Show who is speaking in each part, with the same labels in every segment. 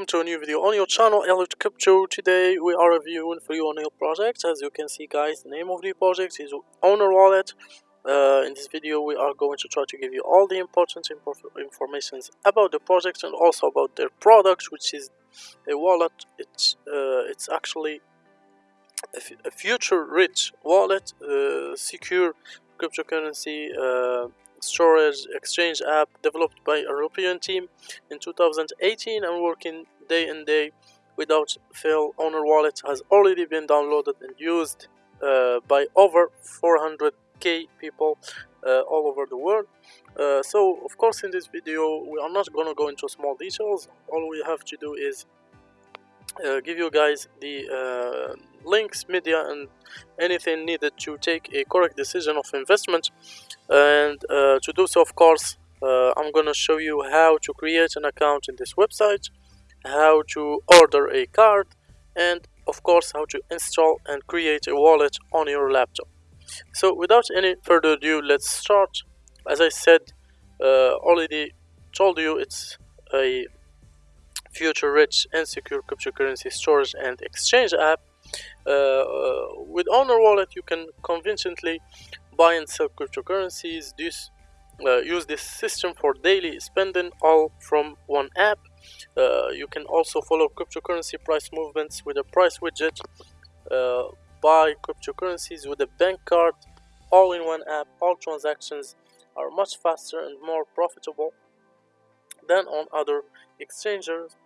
Speaker 1: welcome to a new video on your channel Elliot Crypto. Today we are reviewing for you a new project. As you can see guys, the name of the project is OWNR Wallet. Uh, in this video we are going to try to give you all the important information about the project and also about their product which is a wallet. It's, uh, it's actually a, future rich wallet, uh, secure cryptocurrency uh, storage exchange app developed by a European team in 2018 and working day and day without fail. OWNR Wallet has already been downloaded and used uh, by over 400k people uh, all over the world. Uh, so of course in this video we are not gonna go into small details. All we have to do is uh, give you guys the uh, links, media, and anything needed to take a correct decision of investment. And uh, to do so, of course, uh, I'm gonna show you how to create an account in this website, how to order a card, and of course, how to install and create a wallet on your laptop. So, without any further ado, let's start. As I said, uh, already told you it's a future rich and secure cryptocurrency storage and exchange app uh, uh, with OWNR Wallet, you can conveniently buy and sell cryptocurrencies. This uh, use this system for daily spending, all from one app. you can also follow cryptocurrency price movements with a price widget. buy cryptocurrencies with a bank card, all in one app. All transactions are much faster and more profitable than on other exchanges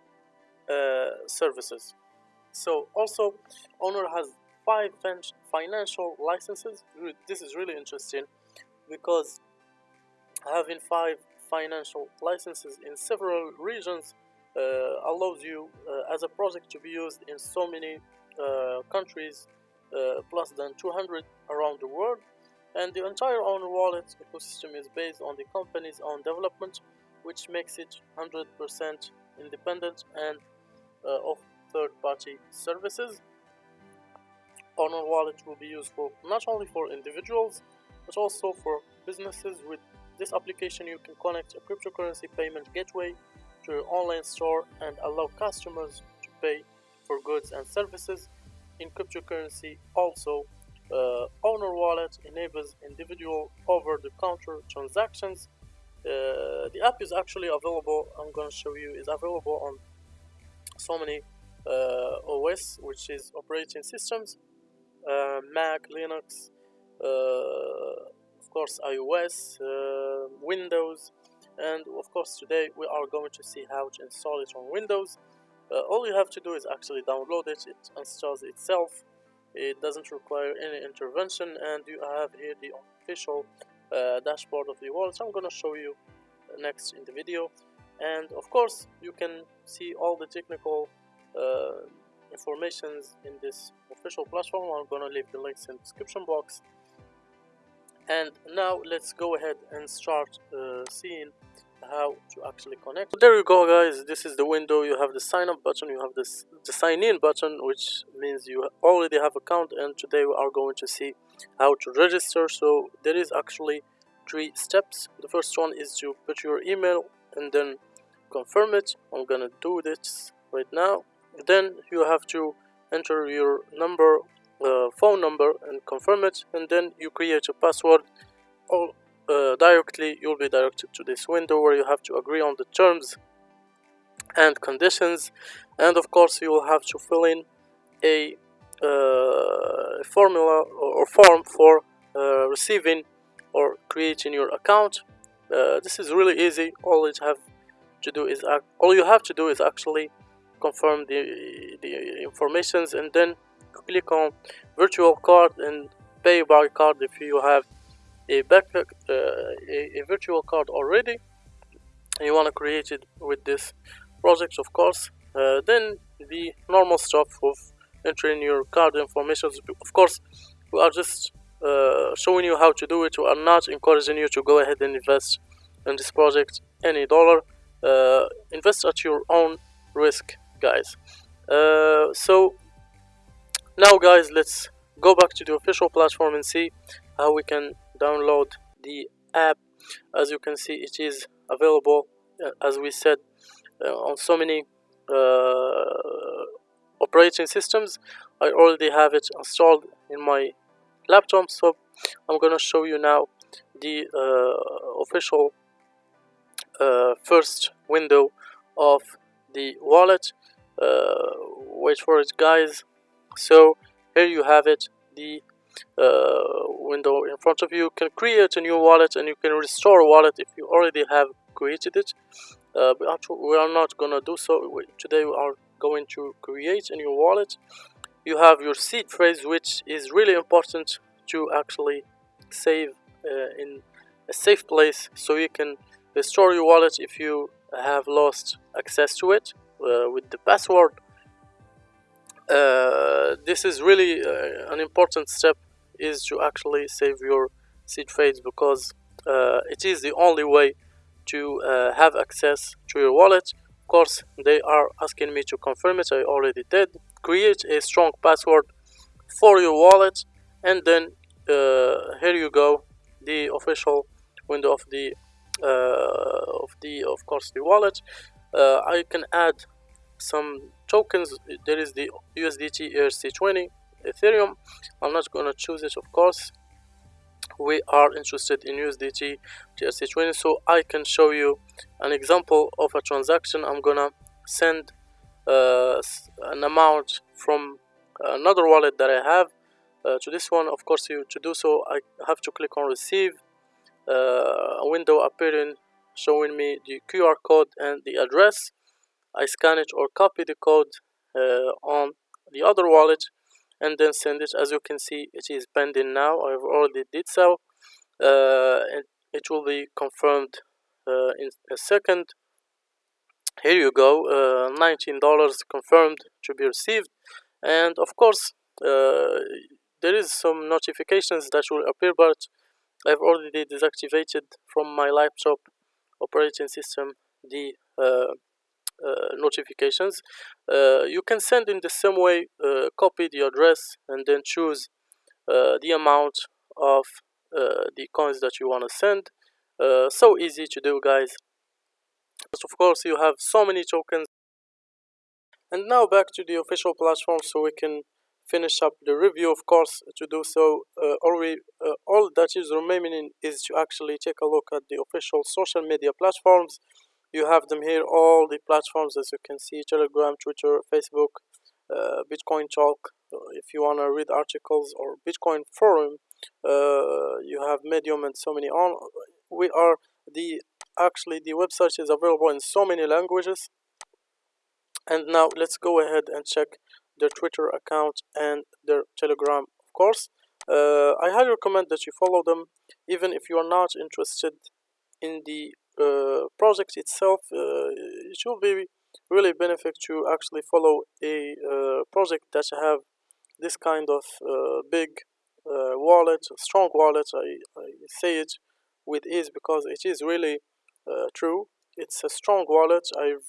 Speaker 1: uh, services. So also OWNR has five financial licenses. This is really interesting because having five financial licenses in several regions uh, allows you uh, as a project to be used in so many uh, countries uh, plus than 200 around the world and the entire OWNR wallet ecosystem is based on the company's own development which makes it 100% independent and uh, of third-party services. OWNR Wallet will be useful not only for individuals but also for businesses. With this application you can connect a cryptocurrency payment gateway to your online store and allow customers to pay for goods and services in cryptocurrency. Also, uh, OWNR Wallet enables individual over-the-counter transactions. Uh, the app is actually available, I'm going to show you, is available on so many uh, OS, which is operating systems, uh, Mac, Linux, uh, of course iOS, Windows, and of course today we are going to see how to install it on Windows. all you have to do is actually download it, it installs itself. It doesn't require any intervention. And you have here the official uh, dashboard of the so I'm gonna show you next in the video. And of course you can see all the technical uh, informations in this official platform. I'm gonna leave the links in the description box. And now let's go ahead and start uh, seeing how to actually connect. So there you go guys. This is the window. You have the sign up button. You have this the sign in button which means you already have account and today we are going to see how to register. So there is actually three steps. The first one is to put your email and then confirm it. I'm gonna do this right now. Then you have to enter your number uh, phone number and confirm it. And then you create a password. Or uh, directly you'll be directed to this window where you have to agree on the terms and conditions. And of course you will have to fill in a uh, formula or form for uh, receiving or creating your account. Uh, this is really easy. All you have to do is all you have to do is actually confirm the, the informations and then click on virtual card and pay by card if you have a backpack uh, a, a, virtual card already. You want to create it with this project of course. Uh, then the normal stuff of entering your card information. Of course we are just uh, showing you how to do it. We are not encouraging you to go ahead and invest in this project any dollar. Uh, invest at your own risk guys. Uh, so now guys let's go back to the official platform and see how we can download the app. As you can see it is available uh, as we said uh, on so many uh, operating systems. I already have it installed in my laptop so I'm gonna show you now the uh, official uh, first window of the wallet. Wait for it guys. So here you have it the window in front of you. you can create a new wallet and you can restore wallet if you already have created it. Uh, we are not gonna do so. Today we are going to create a new wallet. You have your seed phrase which is really important to actually save uh, in a safe place so you can restore your wallet if you have lost access to it uh, with the password. Uh, this is really uh, an important step is to actually save your seed phrase because uh, it is the only way to uh, have access to your wallet. Of course they are asking me to confirm it. I already did. Create a strong password for your wallet and then uh, here you go the official window of the uh, of the of course the wallet. Uh, I can add some tokens. There is the USDT ERC20 Ethereum. I'm not gonna choose it of course. We are interested in USDT ERC20 so I can show you an example of a transaction. I'm gonna send uh, an amount from another wallet that I have uh, to this one. Of course you to do so I have to click on receive uh, a window appearing showing me the QR code and the address. I scan it or copy the code uh, on the other wallet and then send it. As you can see it is pending now. I've already did so uh, and it will be confirmed uh, in a second. Here you go uh, $19 confirmed to be received. And of course uh, there is some notifications that will appear but I've already deactivated from my laptop operating system the uh, notifications uh, you can send in the same way uh, copy the address and then choose uh, the amount of uh, the coins that you want to send so easy to do guys. But of course you have so many tokens. And now back to the official platform so we can finish up the review of course to do so. Uh, all, we, uh, all that is remaining is to actually take a look at the official social media platforms you have them here all the platforms as you can see telegram twitter facebook uh, bitcoin talk. Uh, if you want to read articles or bitcoin forum uh, you have medium and so many on we are the actually the website is available in so many languages. And now let's go ahead and check their twitter account and their telegram of course. Uh, i highly recommend that you follow them even if you are not interested in the uh, project itself uh, it will be really benefit to actually follow a uh, project that have this kind of uh, big uh, wallet strong wallet I, I say it with ease because it is really uh, true. It's a strong wallet. I've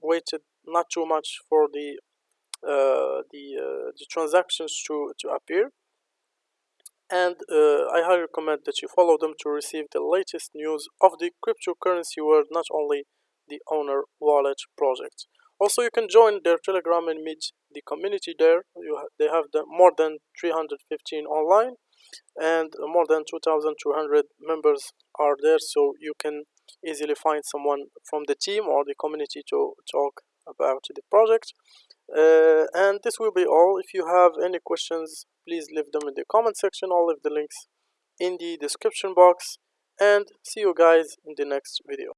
Speaker 1: waited not too much for the the the transactions to to appear and uh, I highly recommend that you follow them to receive the latest news of the cryptocurrency world, not only the OWNR wallet project. Also, you can join their Telegram and meet the community there. Ha they have the more than 315 online, and more than 2,200 members are there, so you can easily find someone from the team or the community to talk about the project. Uh, and this will be all. If you have any questions, please leave them in the comment section. I'll leave the links in the description box. And see you guys in the next video.